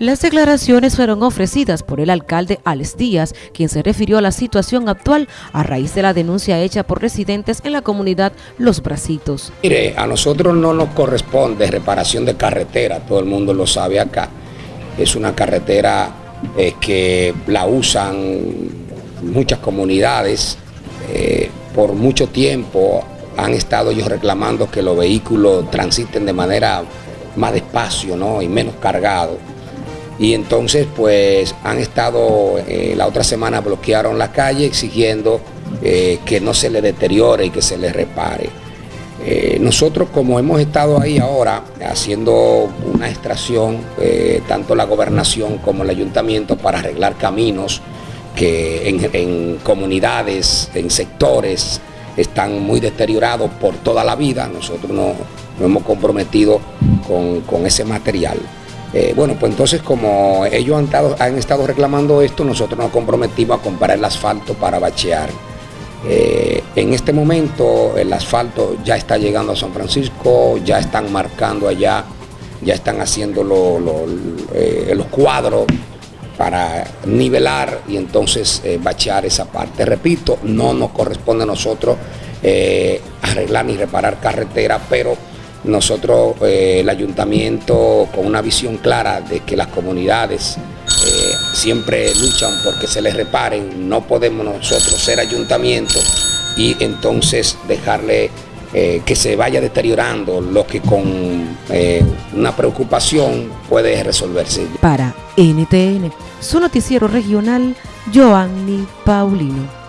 Las declaraciones fueron ofrecidas por el alcalde Alex Díaz, quien se refirió a la situación actual a raíz de la denuncia hecha por residentes en la comunidad Los Bracitos. Mire, a nosotros no nos corresponde reparación de carretera, todo el mundo lo sabe acá. Es una carretera eh, que la usan muchas comunidades. Eh, por mucho tiempo han estado ellos reclamando que los vehículos transiten de manera más despacio ¿no? y menos cargados y entonces pues han estado, eh, la otra semana bloquearon la calle exigiendo eh, que no se le deteriore y que se le repare. Eh, nosotros como hemos estado ahí ahora haciendo una extracción, tanto la gobernación como el ayuntamiento para arreglar caminos que en, comunidades, en sectores, están muy deteriorados por toda la vida, nosotros nos no hemos comprometido con, con ese material. Eh, bueno, pues entonces como ellos han estado, reclamando esto, nosotros nos comprometimos a comprar el asfalto para bachear. Eh, en este momento el asfalto ya está llegando a San Francisco, ya están marcando allá, ya están haciendo eh, los cuadros para nivelar y entonces bachear esa parte. Repito, no nos corresponde a nosotros arreglar ni reparar carretera, pero nosotros, eh, el ayuntamiento, con una visión clara de que las comunidades eh, siempre luchan porque se les reparen, no podemos nosotros ser ayuntamiento y entonces dejarle eh, que se vaya deteriorando lo que con una preocupación puede resolverse. Para NTN, su noticiero regional, Joanny Paulino.